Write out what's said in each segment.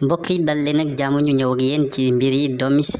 mbokk yi dal leen ak jàmm ñu ñëw ak yéen ci mbir yi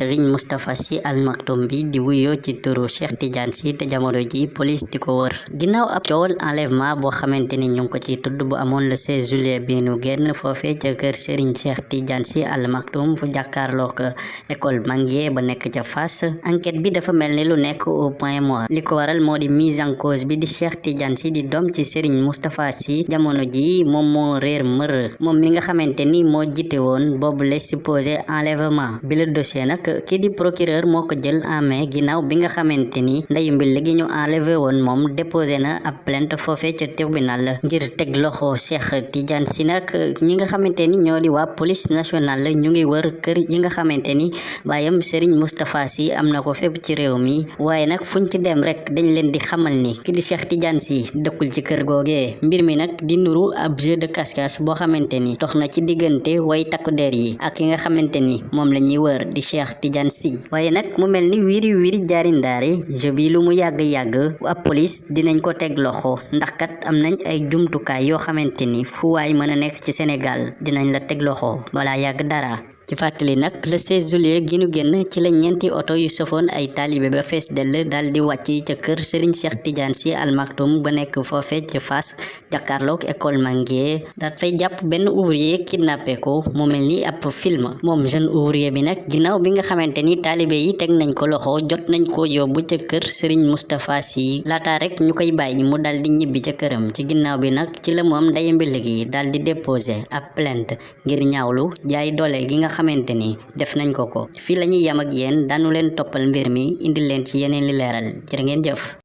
Serigne Moustapha Sy Al Maktoum bi di wuyoo ci turu Cheikh Tidiane Sy te jamono ji police di ko wër. Ginnaaw ab coowal enlèvement boo xamante ni ñu ko ci tudd bu amoon le 16 juillet bi nu génn foofee ca kër Serigne Cheikh Tidiane Sy Al Maktoum fu jàkkaarloo ko école Manguier ba nekk ca Fass. Enquête bi dafa mel ni lu nekk au point mort. Li ko waral moo di mise en cause bi di Cheikh Tidiane Sy di doom ci Serigne Moustapha Sy jamono ji moom moo réer mër. Moom mi nga xamante ni moo jiite woon les supposé enlèvement. Bi la dossier nag kii di procureur moo ko jël en main ginnaaw bi nga xamante ni ndeyu mbil gi ñu enlevé woon moom déposé na ab plainte foofee ca tribunal ngir teg loxo Cheikh Tidiane Sy nag ñi nga xamante ni ñoo di waa police nationale ñu ngi wër kër yi nga xamante ni baayam Serigne Moustapha Sy am na ko fépp ci réew mi. Waaye nag fuñ ci dem rek dañ leen di xamal ni kii di Cheikh Tidiane Sy dëkkul ci kër googee. Mbir mi nag di nuru ab jeu de cache-cache boo xamante ni dox na ci diggante way takku der yi ak ki nga xamante ni moom la ñuy wër di Cheikh Tidiane Sy. Waaye nag mu mel ni wiiri wiiri jaari ndaari jeu bi lu mu yàgg-yàgg ab police dinañ ko teg loxo. Ndax kat am nañ ay jumtukaay yoo xamante ni fu waay mën a nekk ci Sénégal dinañ la teg loxo. Balaa yàgg dara ci fàttali nag le 16 juillet gi ñu génn ci la ñeenti oto yu sofoon ay taalibe ba fees dell daal di wàcc ca kër Serigne Cheikh Tidiane Sy Al Maktoum ba nekk foofe ca Fass jàkkaarloog école Manguier daat fay jàpp benn ouvrier kidnappé ko mu mel ni ab film. Moom jeune ouvrier bi nag ginnaaw bi nga xamante ni taalibe yi teg nañ ko loxo jot nañ ko yóbbu ca kër Serigne Moustapha Sy. Laataa rek ñu koy mu daal di ñibbi ca këram. Ci ginnaaw bi nag ci la moom ndaye mbil gi daal di déposé ab plainte ngir ñaawlu jaay doole gi nga xamante ni def nañ ko ko. Fii la ñuy yam ak yéen daanu leen toppal mbir mi indi leen ci yeneen li jërë ngeen jëf